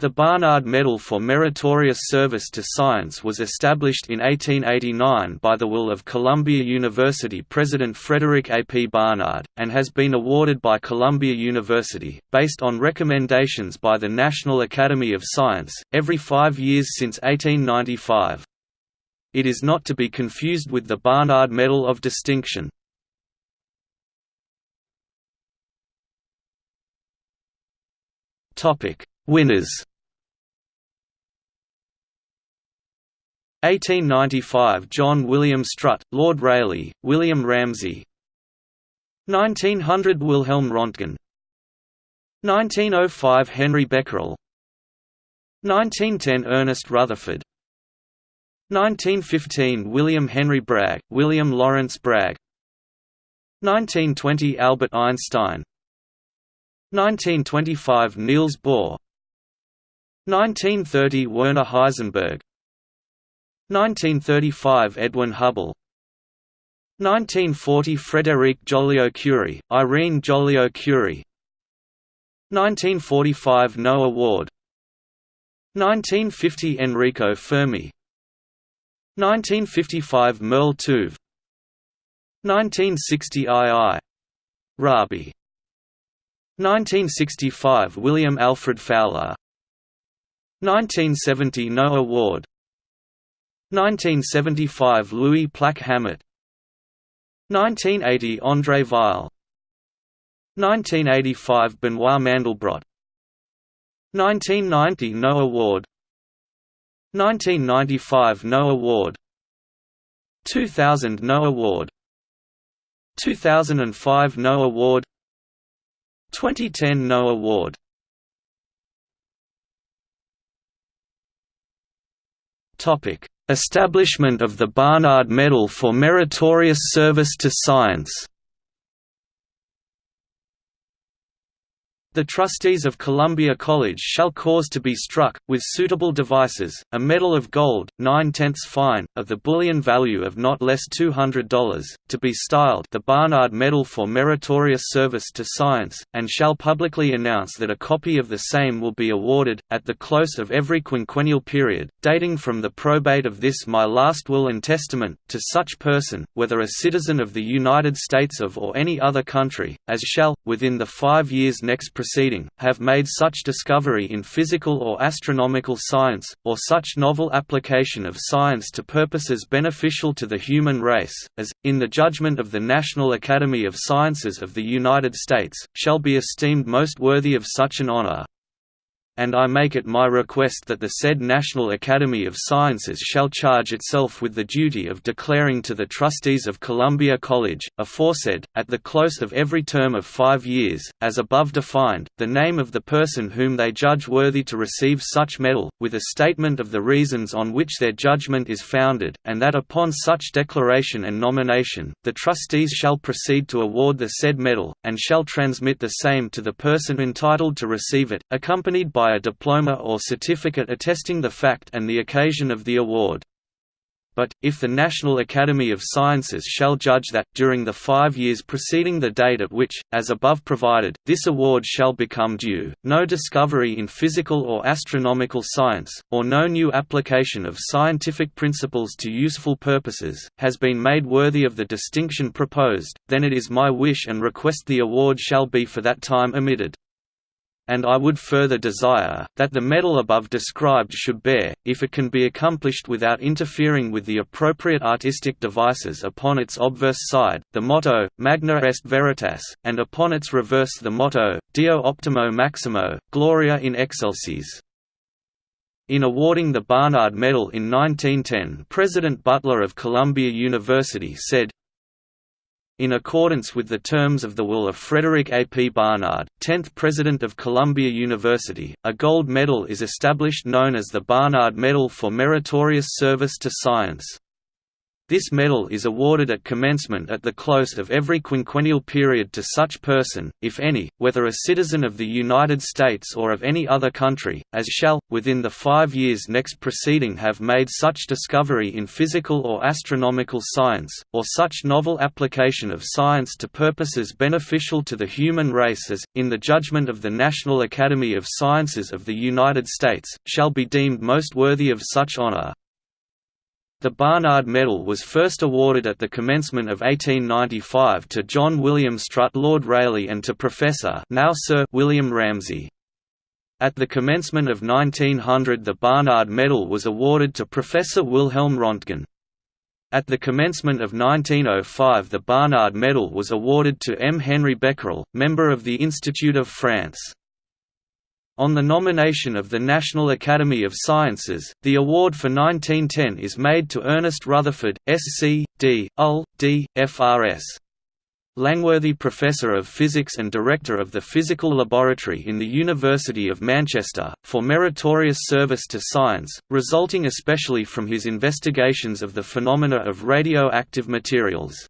The Barnard Medal for Meritorious Service to Science was established in 1889 by the will of Columbia University President Frederick A. P. Barnard, and has been awarded by Columbia University, based on recommendations by the National Academy of Science, every five years since 1895. It is not to be confused with the Barnard Medal of Distinction. Winners 1895 John William Strutt, Lord Rayleigh, William Ramsay. 1900 Wilhelm Röntgen. 1905 Henri Becquerel. 1910 Ernest Rutherford. 1915 William Henry Bragg, William Lawrence Bragg. 1920 Albert Einstein. 1925 Niels Bohr. 1930 Werner Heisenberg 1935 Edwin Hubble. 1940 Frédéric Joliot-Curie, Irene Joliot-Curie. 1945 No Award 1950 Enrico Fermi. 1955 Merle Tuve. 1960 I. I. Rabi. 1965 William Alfred Fowler. 1970 No Award 1975 Louis Plack-Hammett 1980 André Weil 1985 Benoit Mandelbrot. 1990 No Award 1995 No Award 2000 No Award 2005 No Award 2010 No Award Topic Establishment of the Barnard Medal for Meritorious Service to Science The trustees of Columbia College shall cause to be struck, with suitable devices, a medal of gold, nine-tenths fine, of the bullion value of not less $200, to be styled the Barnard Medal for Meritorious Service to Science, and shall publicly announce that a copy of the same will be awarded, at the close of every quinquennial period, dating from the probate of this my last will and testament, to such person, whether a citizen of the United States of or any other country, as shall, within the five years next proceeding, have made such discovery in physical or astronomical science, or such novel application of science to purposes beneficial to the human race, as, in the judgment of the National Academy of Sciences of the United States, shall be esteemed most worthy of such an honor and I make it my request that the said National Academy of Sciences shall charge itself with the duty of declaring to the trustees of Columbia College, aforesaid, at the close of every term of five years, as above defined, the name of the person whom they judge worthy to receive such medal, with a statement of the reasons on which their judgment is founded, and that upon such declaration and nomination, the trustees shall proceed to award the said medal, and shall transmit the same to the person entitled to receive it, accompanied by a diploma or certificate attesting the fact and the occasion of the award. But, if the National Academy of Sciences shall judge that, during the five years preceding the date at which, as above provided, this award shall become due, no discovery in physical or astronomical science, or no new application of scientific principles to useful purposes, has been made worthy of the distinction proposed, then it is my wish and request the award shall be for that time omitted and I would further desire, that the medal above described should bear, if it can be accomplished without interfering with the appropriate artistic devices upon its obverse side, the motto, Magna est Veritas, and upon its reverse the motto, Deo Optimo Maximo, Gloria in Excelsis. In awarding the Barnard Medal in 1910 President Butler of Columbia University said, in accordance with the terms of the will of Frederick A. P. Barnard, 10th President of Columbia University, a gold medal is established known as the Barnard Medal for Meritorious Service to Science. This medal is awarded at commencement at the close of every quinquennial period to such person, if any, whether a citizen of the United States or of any other country, as shall, within the five years next preceding have made such discovery in physical or astronomical science, or such novel application of science to purposes beneficial to the human race as, in the judgment of the National Academy of Sciences of the United States, shall be deemed most worthy of such honor. The Barnard Medal was first awarded at the commencement of 1895 to John William Strutt Lord Rayleigh and to Professor now Sir William Ramsay. At the commencement of 1900 the Barnard Medal was awarded to Professor Wilhelm Röntgen. At the commencement of 1905 the Barnard Medal was awarded to M. Henri Becquerel, member of the Institute of France. On the nomination of the National Academy of Sciences, the award for 1910 is made to Ernest Rutherford, Sc. D. LL. D. Frs. Langworthy Professor of Physics and Director of the Physical Laboratory in the University of Manchester, for meritorious service to science, resulting especially from his investigations of the phenomena of radioactive materials.